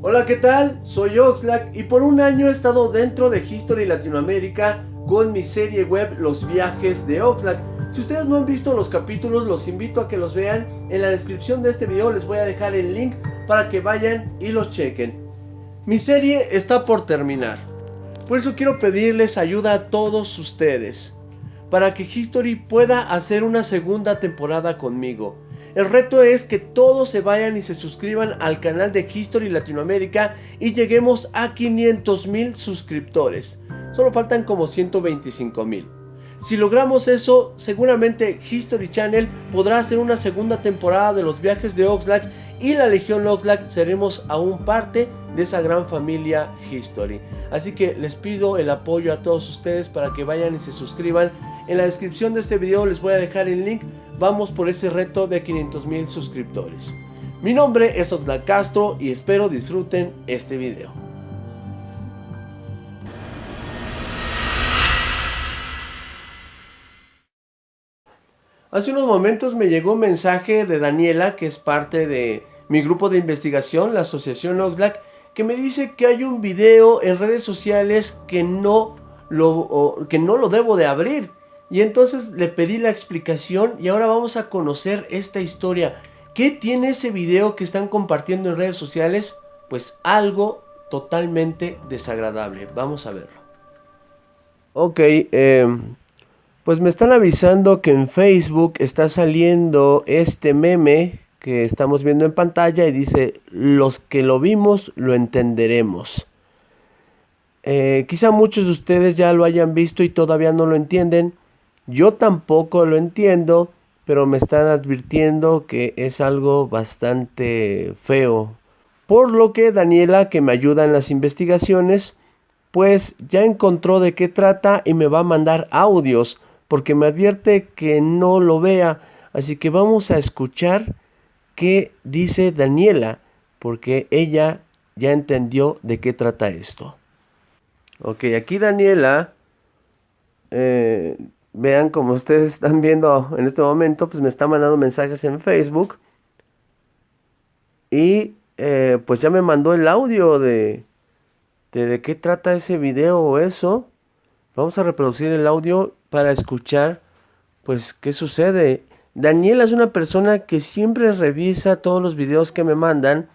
Hola, ¿qué tal? Soy Oxlack y por un año he estado dentro de History Latinoamérica con mi serie web Los Viajes de Oxlack. Si ustedes no han visto los capítulos, los invito a que los vean. En la descripción de este video les voy a dejar el link para que vayan y los chequen. Mi serie está por terminar. Por eso quiero pedirles ayuda a todos ustedes. Para que History pueda hacer una segunda temporada conmigo. El reto es que todos se vayan y se suscriban al canal de History Latinoamérica y lleguemos a 500 mil suscriptores. Solo faltan como 125 mil. Si logramos eso, seguramente History Channel podrá hacer una segunda temporada de los viajes de Oxlack y la Legión Oxlack seremos aún parte de esa gran familia History. Así que les pido el apoyo a todos ustedes para que vayan y se suscriban. En la descripción de este video les voy a dejar el link vamos por ese reto de 500 mil suscriptores. Mi nombre es Oxlack Castro y espero disfruten este video. Hace unos momentos me llegó un mensaje de Daniela, que es parte de mi grupo de investigación, la asociación Oxlack, que me dice que hay un video en redes sociales que no lo, que no lo debo de abrir. Y entonces le pedí la explicación y ahora vamos a conocer esta historia. ¿Qué tiene ese video que están compartiendo en redes sociales? Pues algo totalmente desagradable. Vamos a verlo. Ok, em, pues me están avisando que en Facebook está saliendo este meme que estamos viendo en pantalla y dice, los que lo vimos lo entenderemos. Eh, quizá muchos de ustedes ya lo hayan visto y todavía no lo entienden. Yo tampoco lo entiendo, pero me están advirtiendo que es algo bastante feo. Por lo que Daniela, que me ayuda en las investigaciones, pues ya encontró de qué trata y me va a mandar audios, porque me advierte que no lo vea. Así que vamos a escuchar qué dice Daniela, porque ella ya entendió de qué trata esto. Ok, aquí Daniela eh, vean como ustedes están viendo en este momento, pues me está mandando mensajes en Facebook. Y eh, pues ya me mandó el audio de, de, de qué trata ese video o eso. Vamos a reproducir el audio para escuchar pues qué sucede. Daniela es una persona que siempre revisa todos los videos que me mandan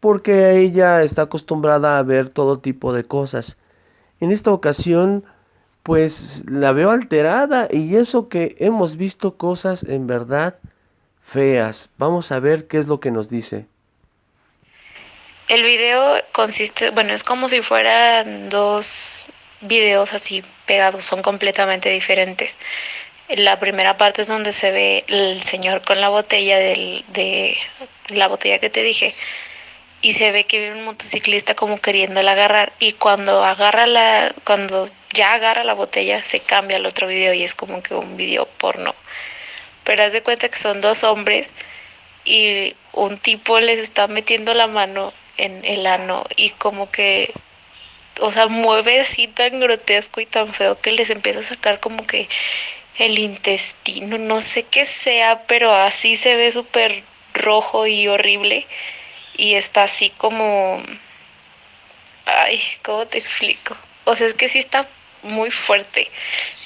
porque ella está acostumbrada a ver todo tipo de cosas. En esta ocasión pues la veo alterada y eso que hemos visto cosas en verdad feas. Vamos a ver qué es lo que nos dice. El video consiste, bueno, es como si fueran dos videos así pegados, son completamente diferentes. La primera parte es donde se ve el señor con la botella del, de la botella que te dije y se ve que viene un motociclista como queriéndola agarrar y cuando agarra la cuando ya agarra la botella se cambia al otro video y es como que un video porno pero haz de cuenta que son dos hombres y un tipo les está metiendo la mano en el ano y como que o sea mueve así tan grotesco y tan feo que les empieza a sacar como que el intestino no sé qué sea pero así se ve súper rojo y horrible y está así como, ay, ¿cómo te explico? O sea, es que sí está muy fuerte.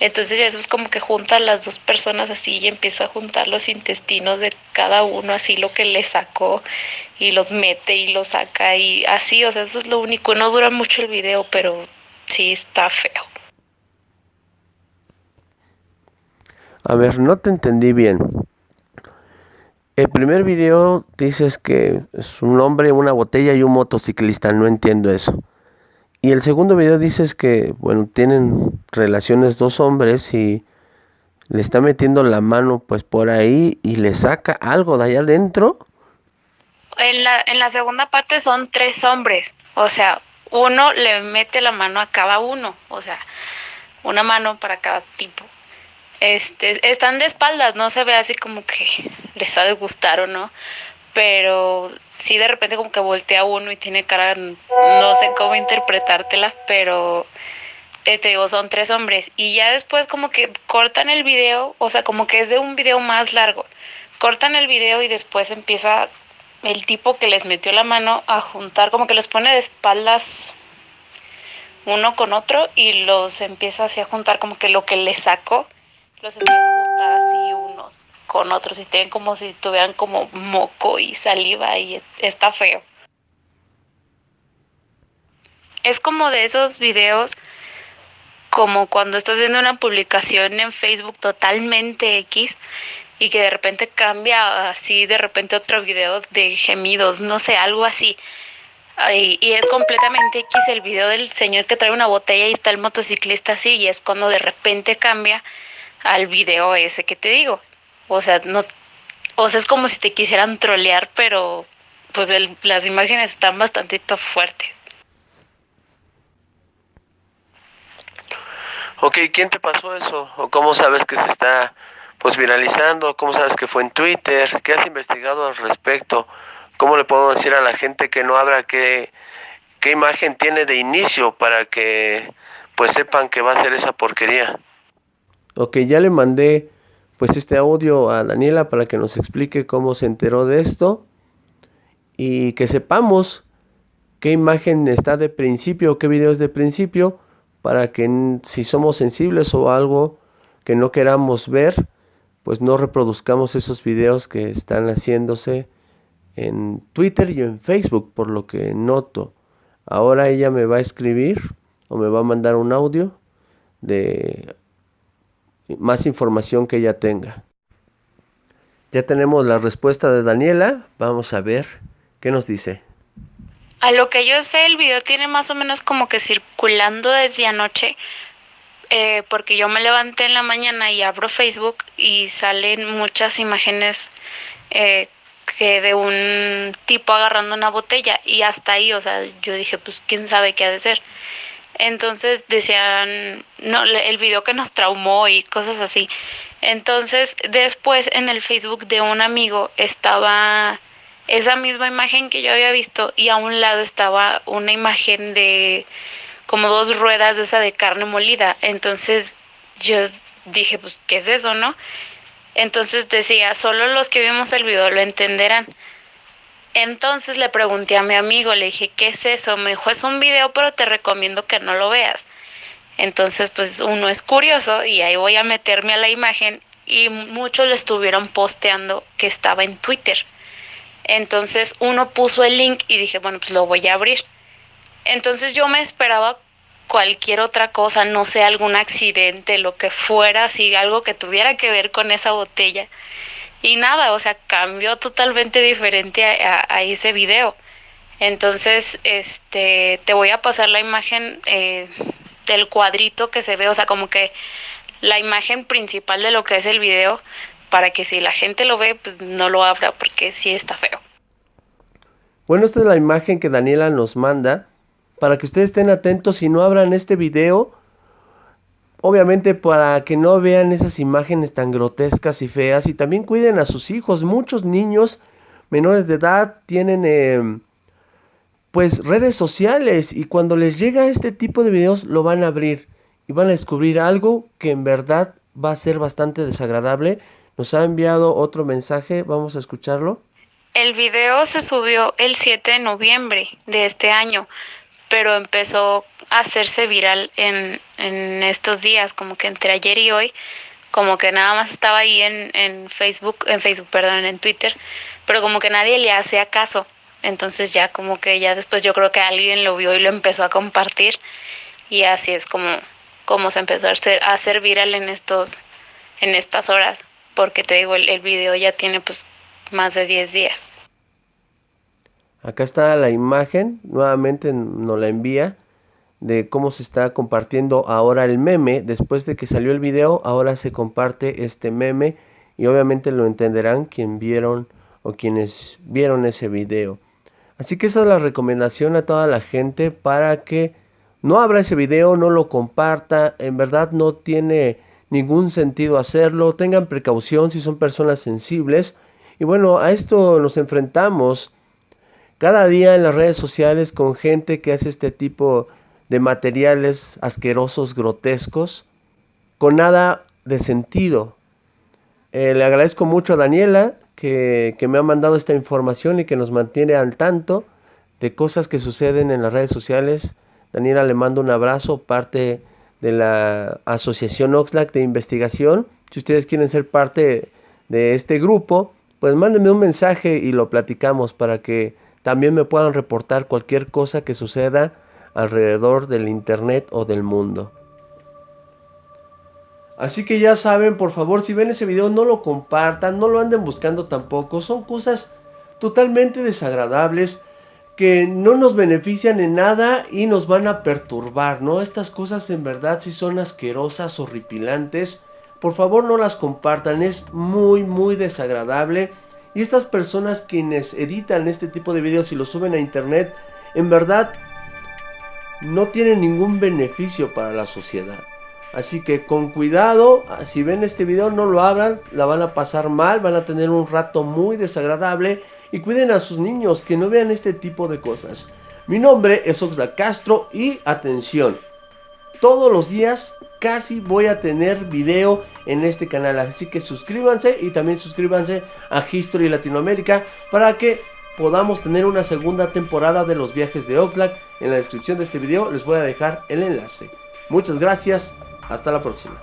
Entonces eso es como que junta a las dos personas así y empieza a juntar los intestinos de cada uno, así lo que le sacó y los mete y los saca y así, o sea, eso es lo único. No dura mucho el video, pero sí está feo. A ver, no te entendí bien. El primer video dices que es un hombre, una botella y un motociclista, no entiendo eso. Y el segundo video dices que, bueno, tienen relaciones dos hombres y le está metiendo la mano pues por ahí y le saca algo de allá adentro. En la, en la segunda parte son tres hombres, o sea, uno le mete la mano a cada uno, o sea, una mano para cada tipo este, están de espaldas, no se ve así como que les ha de gustar o no, pero sí de repente como que voltea uno y tiene cara, no sé cómo interpretártela, pero eh, te digo, son tres hombres. Y ya después como que cortan el video, o sea, como que es de un video más largo, cortan el video y después empieza el tipo que les metió la mano a juntar, como que los pone de espaldas uno con otro y los empieza así a juntar como que lo que le sacó, los empieza a juntar así con otros y tienen como si tuvieran como moco y saliva y está feo. Es como de esos videos como cuando estás viendo una publicación en Facebook totalmente X y que de repente cambia así de repente otro video de gemidos, no sé, algo así. Y, y, es completamente X el video del señor que trae una botella y está el motociclista así y es cuando de repente cambia al video ese que te digo. O sea, no o sea, es como si te quisieran trolear, pero pues las imágenes están bastante fuertes. Ok, ¿quién te pasó eso? ¿O cómo sabes que se está pues viralizando? ¿Cómo sabes que fue en Twitter? ¿Qué has investigado al respecto? ¿Cómo le podemos decir a la gente que no abra qué, qué imagen tiene de inicio para que pues sepan que va a ser esa porquería? Ok, ya le mandé pues este audio a Daniela para que nos explique cómo se enteró de esto y que sepamos qué imagen está de principio, qué video es de principio para que si somos sensibles o algo que no queramos ver, pues no reproduzcamos esos videos que están haciéndose en Twitter y en Facebook, por lo que noto. Ahora ella me va a escribir o me va a mandar un audio de más información que ella tenga. Ya tenemos la respuesta de Daniela. Vamos a ver qué nos dice. A lo que yo sé, el video tiene más o menos como que circulando desde anoche, eh, porque yo me levanté en la mañana y abro Facebook y salen muchas imágenes eh, que de un tipo agarrando una botella y hasta ahí, o sea, yo dije, pues quién sabe qué ha de ser. Entonces decían, no, el video que nos traumó y cosas así. Entonces después en el Facebook de un amigo estaba esa misma imagen que yo había visto y a un lado estaba una imagen de como dos ruedas de esa de carne molida. Entonces yo dije, pues, ¿qué es eso, no? Entonces decía, solo los que vimos el video lo entenderán. Entonces le pregunté a mi amigo, le dije, ¿qué es eso? Me dijo, es un video, pero te recomiendo que no lo veas. Entonces, pues uno es curioso y ahí voy a meterme a la imagen y muchos le estuvieron posteando que estaba en Twitter. Entonces uno puso el link y dije, bueno, pues lo voy a abrir. Entonces yo me esperaba cualquier otra cosa, no sé, algún accidente, lo que fuera, así algo que tuviera que ver con esa botella. Y nada, o sea, cambió totalmente diferente a, ese video. Entonces, este, te voy a pasar la imagen eh, del cuadrito que se ve, o sea, como que la imagen principal de lo que es el video, para que si la gente lo ve, pues no lo abra porque sí está feo. Bueno, esta es la imagen que Daniela nos manda para que ustedes estén atentos y no abran este video. Obviamente para que no vean esas imágenes tan grotescas y feas y también cuiden a sus hijos. Muchos niños menores de edad tienen eh, pues redes sociales y cuando les llega este tipo de videos lo van a abrir y van a descubrir algo que en verdad va a ser bastante desagradable nos ha enviado otro mensaje, vamos a escucharlo. El video se subió el 7 de noviembre de este año, pero empezó a hacerse viral en, en estos días, como que entre ayer y hoy, como que nada más estaba ahí en, en Facebook, en Facebook, perdón, en Twitter, pero como que nadie le hacía caso. Entonces ya como que ya después yo creo que alguien lo vio y lo empezó a compartir y así es como, como se empezó a hacer, a hacer viral en estos en estas horas porque te digo, el, video ya tiene pues más de 10 días. Acá está la imagen, nuevamente nos la envía de cómo se está compartiendo ahora el meme. Después de que salió el video, ahora se comparte este meme y obviamente lo entenderán quien vieron o quienes vieron ese video. Así que esa es la recomendación a toda la gente para que no abra ese video, no lo comparta. En verdad no tiene ningún sentido hacerlo, tengan precaución si son personas sensibles. Y bueno, a esto nos enfrentamos cada día en las redes sociales con gente que hace este tipo de materiales asquerosos, grotescos, con nada de sentido. Eh, le agradezco mucho a Daniela que, que me ha mandado esta información y que nos mantiene al tanto de cosas que suceden en las redes sociales. Daniela le mando un abrazo, parte de la Asociación Oxlack de Investigación. Si ustedes quieren ser parte de este grupo, pues mándenme un mensaje y lo platicamos para que también me puedan reportar cualquier cosa que suceda alrededor del Internet o del mundo. Así que ya saben, por favor, si ven ese video no lo compartan, no lo anden buscando tampoco. Son cosas totalmente desagradables que no nos benefician en nada y nos van a perturbar, ¿no? Estas cosas en verdad si son asquerosas, horripilantes. Por favor no las compartan, es muy muy desagradable. Y estas personas quienes editan este tipo de videos y los suben a internet, en verdad no tienen ningún beneficio para la sociedad. Así que con cuidado, si ven este video no lo abran, la van a pasar mal, van a tener un rato muy desagradable y cuiden a sus niños que no vean este tipo de cosas. Mi nombre es Oxla Castro y atención, todos los días casi voy a tener video en este canal, así que suscríbanse y también suscríbanse a History Latinoamérica para que podamos tener una segunda temporada de los viajes de Oxlack. En la descripción de este video les voy a dejar el enlace. Muchas gracias, hasta la próxima.